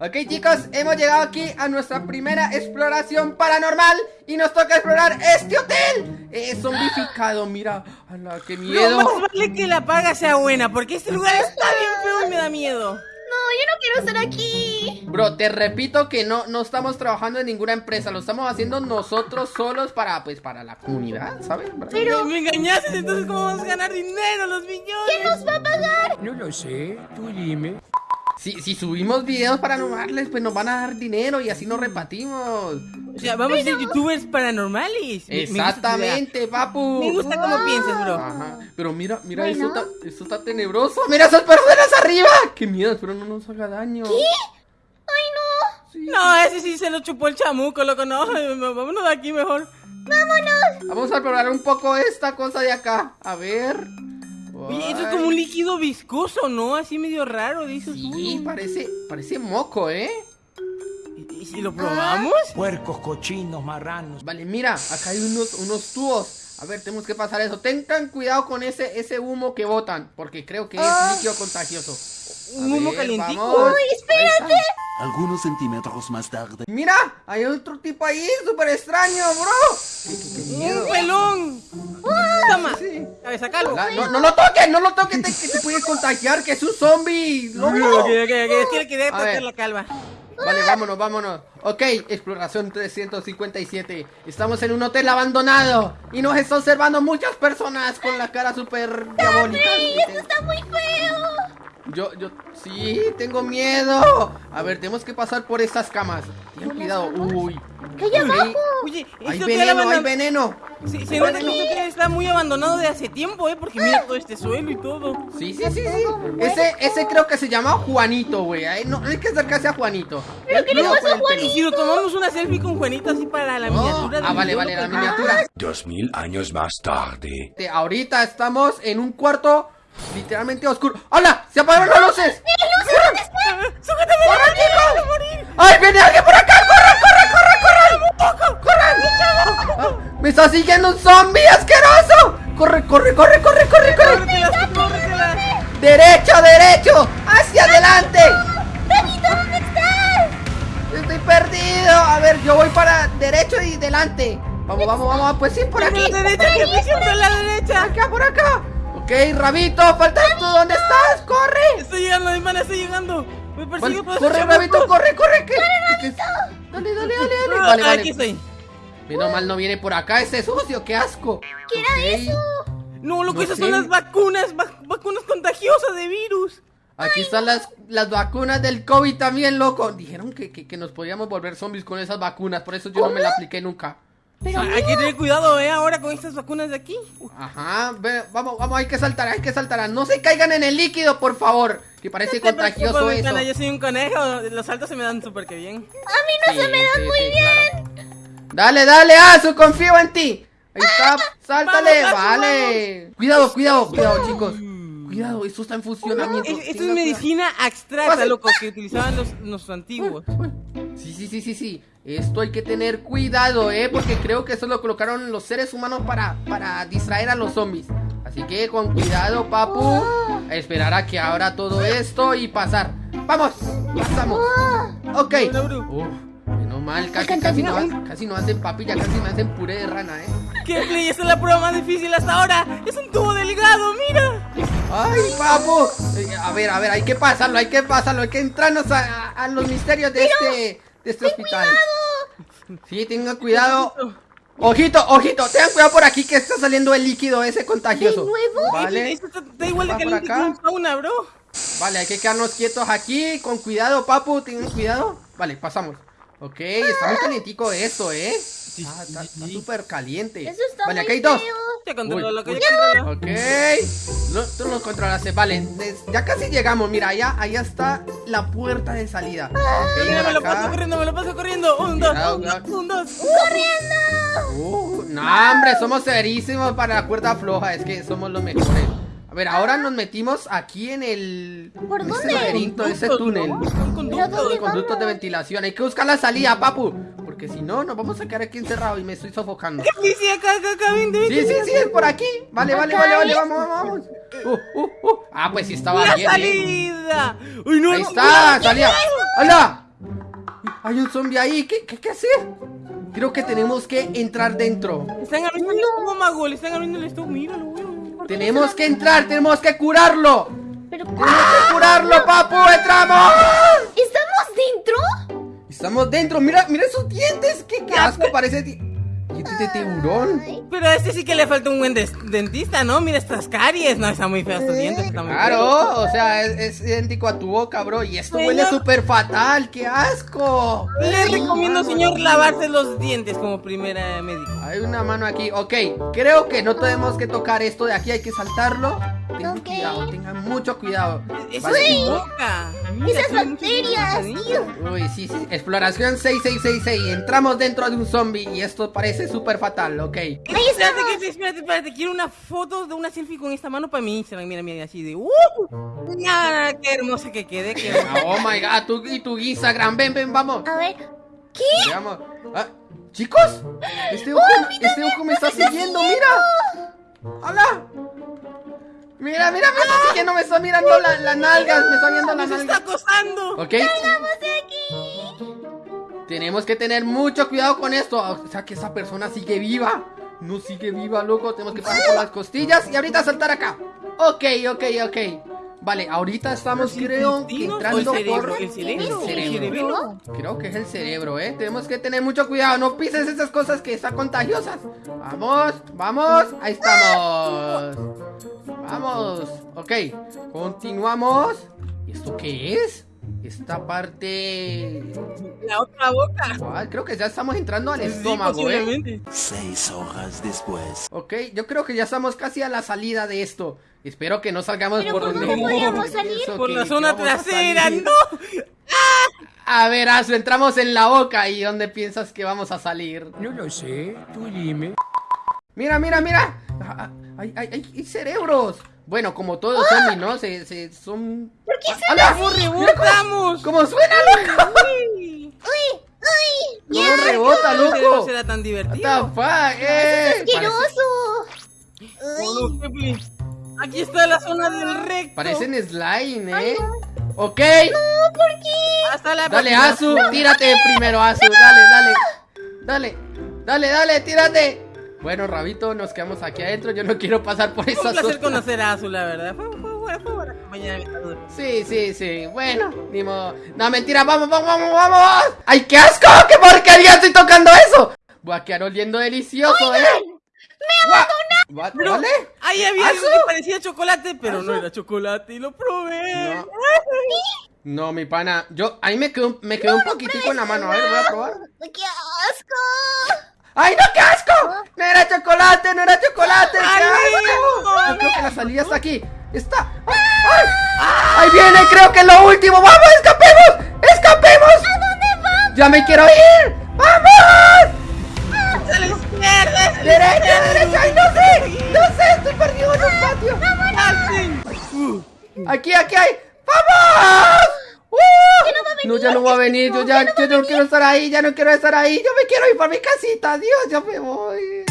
Ok chicos, hemos llegado aquí a nuestra primera exploración paranormal Y nos toca explorar este hotel Es zombificado, mira, ala, qué miedo No, más vale que la paga sea buena Porque este lugar está bien feo y me da miedo No, yo no quiero estar aquí Bro, te repito que no, no estamos trabajando en ninguna empresa Lo estamos haciendo nosotros solos para, pues, para la comunidad, ¿sabes? Pero me engañaste, entonces ¿cómo vamos a ganar dinero los millones? ¿Quién nos va a pagar? No lo sé, tú dime. Si, si subimos videos paranormales, pues nos van a dar dinero y así nos repartimos. O sea, vamos a ser youtubers paranormales. Me- me. Exactamente, papu. Me gusta cómo piensas, bro. Ajá, pero mira, mira, Bueno. esto, está, esto está tenebroso. ¡Mira esas personas arriba! ¡Qué miedo! Espero no nos haga daño. Ay, no. Sí. No, ese sí se lo chupó el chamuco, loco, no. Vámonos de aquí mejor. Vamos a probar un poco esta cosa de acá. A ver Oye, esto es como un líquido viscoso, ¿no? Así medio raro, dices Sí, parece, parece moco, ¿eh? ¿Y, y si lo probamos? Puercos, cochinos, marranos. Vale, mira, acá hay unos, unos tubos A ver, tenemos que pasar eso Tengan cuidado con ese, ese humo que botan Porque creo que es líquido contagioso A Un humo calientico. Uy, espérate. Algunos centímetros más tarde. Mira, hay otro tipo ahí, súper extraño, bro. ¡Un pelón! Toma, Sí. cabeza calvo No, no lo toques, no lo toques, te, que te puede contagiar, que es un zombie, que tocar la calva Vale, vámonos, vámonos. Ok, exploración 357. Estamos en un hotel abandonado y nos está observando muchas personas con la cara súper diabólica. Esto está muy feo Yo, yo, sí, tengo miedo. A ver, tenemos que pasar por estas camas. Ten cuidado. Uy. ¿Qué hay Uy, abajo? Oye, Hay veneno, hay veneno. Sí, se nota que este está muy abandonado de hace tiempo, ¿eh? Porque mira todo este suelo y todo. Sí, sí, sí, sí. Ese, ese creo que se llama Juanito, güey. No, hay que acercarse a Juanito. ¿Pero qué le con a. Y si nos tomamos una selfie con Juanito así para la Oh, miniatura Ah, vale, vale, la loco. miniatura. Dos mil años más tarde. Ahorita estamos en un cuarto literalmente oscuro. ¡Hola! ¡Se apagaron las luces! ¡Sújetame! ¡Corre, chico! ¡Ay, viene alguien por acá! ¡Corre, corre, corre, corre! ¡Corre! Ah, ¡Me está siguiendo un zombie asqueroso! ¡Corre, corre, corre, corre, corre, corre! ¡Derecho, derecho! ¡Hacia adelante! ¡Benito, ¿dónde estás? Estoy perdido. A ver, yo voy para derecho y delante. Vamos, vamos, vamos. Pues sí, por ¡A aquí. la derecha, que a la derecha! Acá, por acá. Ok, Rabito, faltas tú. ¿Dónde estás? ¡Corre! Estoy llegando, mi hermana, estoy llegando. Me persigue por corre, Rabito, corre, corre. ¿qué? ¿Qué- Dale, dale, dale, dale. Vale, Aquí estoy. Menos mal no viene por acá ese sucio, qué asco. ¿Qué era eso? No, loco, No esas sé. son las vacunas, vac- vacunas contagiosas de virus. Aquí están las, las vacunas del COVID también, loco. Dijeron que, que, que nos podíamos volver zombies con esas vacunas, por eso yo no me la apliqué nunca. Pero hay que tener cuidado, ¿eh? Ahora con estas vacunas de aquí. Ajá, ve, vamos, vamos, hay que saltar, hay que saltar. No se caigan en el líquido, por favor. Que parece contagioso eso. ventana, Yo soy un conejo, los saltos se me dan súper que bien. a mí no Sí, se me dan sí, muy sí, bien. claro. Dale, dale, Azu, confío en ti. Ahí está, sáltale, Vamos, vale. Cuidado, cuidado, cuidado, chicos. Cuidado, esto está en funcionamiento. Es- esto es medicina abstracta, loco, que utilizaban los, los antiguos. Sí, sí, sí, sí, sí. Esto hay que tener cuidado, eh, porque creo que eso lo colocaron los seres humanos para, para distraer a los zombies. Así que con cuidado, papu. A esperar a que abra todo esto y pasar. Vamos, pasamos. Ok. Uf, menos mal, casi, casi, no, casi no hacen papilla, casi me hacen puré de rana, eh. ¿Qué play? Esta es la prueba más difícil hasta ahora. Es un tubo delgado, mira. ¡Ay, papu! Eh, A ver, a ver, hay que pasarlo, hay que pasarlo, hay que entrarnos a, a- a los misterios de este, de este hospital. Sí, tengan cuidado. Ojito, ojito, tengan cuidado por aquí que está saliendo el líquido ese contagioso. ¿De nuevo? Vale, Esto está, está igual de caliente que acá. un sauna, bro. vale, hay que quedarnos quietos aquí, con cuidado, papu, tengan cuidado. Vale, pasamos. Ok, está muy calientico esto, ¿eh? Ah, está súper caliente. Eso está Vale, muy acá hay dos. feo. Ya controlo Uy, lo que uy. yo controlo. Ok. No, tú nos controlaste. Vale, des- ya casi llegamos. Mira, allá, allá está la puerta de salida. Ok, Mira, me lo paso corriendo, me lo paso corriendo. Un, dos, Cuidado, un, dos, un, dos. Uh, no, hombre, somos serísimos para la cuerda floja. Es que somos los mejores. A ver, ahora nos metimos aquí en el. ¿Por en ese dónde? laberinto, ese túnel. ¿no? Son conductos. ¿Pero dónde Los de ventilación. Hay que buscar la salida, papu. Porque si no, nos vamos a quedar aquí encerrados y me estoy sofocando. Sí, sí, acá, acá, acá, vente, vente. Sí, sí, sí, es por aquí. Vale, vale, vale, vale, vamos, vamos, vamos. Uh, uh, uh. Ah, pues sí estaba ¡La bien. bien. salida! ¡Uy, no! Ahí no, está, no, salida. ¡Hola! Hay un zombie ahí. ¿Qué, qué, qué hacer? Creo que tenemos que entrar dentro. Están abriendo el estómago, le están abriendo el estómago. Míralo, weón. Tenemos que entrar, tenemos que curarlo. Pero Tenemos que curarlo, papu. ¡Entramos! ¿Estamos dentro? Estamos dentro. Mira, mira esos dientes. Qué, qué asco parece. ti- Dientes de tiburón. Pero a este sí que le falta un buen dentista, ¿no? Mira estas caries. No, están muy feos tus dientes. Muy. Claro, o sea, es, es idéntico a tu boca, bro. Y esto huele súper fatal. ¡Qué asco! Le recomiendo, señor, lavarse los dientes como primera médico. Hay una mano aquí. Ok, creo que no tenemos que tocar esto de aquí. Hay que saltarlo. Tengan Ok. cuidado, tengan mucho cuidado. Eso es mi boca. Esas bacterias, tío. Uy, sí, sí. Exploración 6666. Entramos dentro de un zombie y esto parece súper fatal, ok. Ahí Espérate, que, espérate, espérate. Quiero una foto de una selfie con esta mano para mi Instagram. Mira, mira, así de. ¡Uh! Nada, qué hermosa que quede. Qué hermosa. Oh my god, tú y tu Instagram. Ven, ven, vamos. A ver. ¿Qué? Veamos. Ah, Chicos, este ojo, este ojo me está siguiendo, mira. ¡Hola! Mira, mira, me está siguiendo, me está mirando la- las nalgas, me está viendo las ¡Nos está nalgas. acosando! ¿Ok? ¡Vamos de aquí! Tenemos que tener mucho cuidado con esto. O sea, que esa persona sigue viva. No sigue viva, loco. Tenemos que pasar por las costillas y ahorita saltar acá. Ok, ok, ok. Vale, ahorita estamos, creo, que ¿Intestinos o entrando el cerebro? por El cerebro. el cerebro. Creo que es el cerebro, ¿eh? Tenemos que tener mucho cuidado. No pises esas cosas que están contagiosas. Vamos, vamos. Ahí estamos. Vamos. Ok, continuamos. ¿Y esto qué es? Esta parte... La otra boca. ¿Cuál? Creo que ya estamos entrando al Sí, estómago, ¿eh? Seis horas después. Ok, yo creo que ya estamos casi a la salida de esto. Espero que no salgamos Pero por ¿cómo donde... no podíamos salir? Por que- la zona trasera. ¡no! A ver, Azu, entramos en la boca y ¿dónde piensas que vamos a salir? No lo sé, tú dime. Mira, mira, mira. Ah, ah, Hay, hay, hay- hay cerebros. Bueno, como todos los zombies, ¿no? Se, se son... ¿Por qué ¿Cómo rebotamos? ¿Cómo suena, loco? Uy, ¡Uy! ¡Uy! ¿Cómo rebota, ¿Cómo loco? será tan What the divertido? fuck? Eh, ¡Asqueroso! Oh, no. Aquí está la zona del recto. Parecen slime, ¿eh? Ok. Hasta la Dale, próxima. Azu, tírate primero, Azu. Dale, dale. Dale, dale, dale, tírate. Bueno, Rabito, nos quedamos aquí adentro. Yo no quiero pasar por Fue un placer conocer a Azul, la verdad. Fue, fue, fue, fue buena compañía de aventuras. Sí, sí, sí. Bueno, ni modo. No, mentira, vamos, vamos, vamos, vamos. ¡Ay, qué asco! ¡Qué porquería estoy tocando eso! Voy a quedar oliendo delicioso, ¿eh? ¡Me abandonaron! Pero ¿Vale? ahí había algo que parecía chocolate, pero no era chocolate y lo probé. No. No, mi pana. Yo, ahí me quedó, me quedó un poquitico en la mano. A ver, voy a probar. ¡Qué asco! ¡Ay, no, qué asco! No era chocolate, no era chocolate. ¡Qué ¡Ay, no! Creo que la salida está aquí. Está. ¡Ay! ¡Ay! Ahí viene, creo que es lo último. ¡Vamos, escapemos! ¡Escapemos! ¿A dónde vamos? ¡Ya me quiero ir! ¡Vamos! ¡A la izquierda! ¡Derecha, derecha! ¡Ay, no sé! ¡No sé! ¡Estoy perdido en un patio! ¡Aquí, aquí hay! ¡Vamos! No, ya no va a venir. Yo ya yo no quiero estar ahí. Ya no quiero estar ahí. Yo me quiero ir para mi casita. Dios, ya me voy.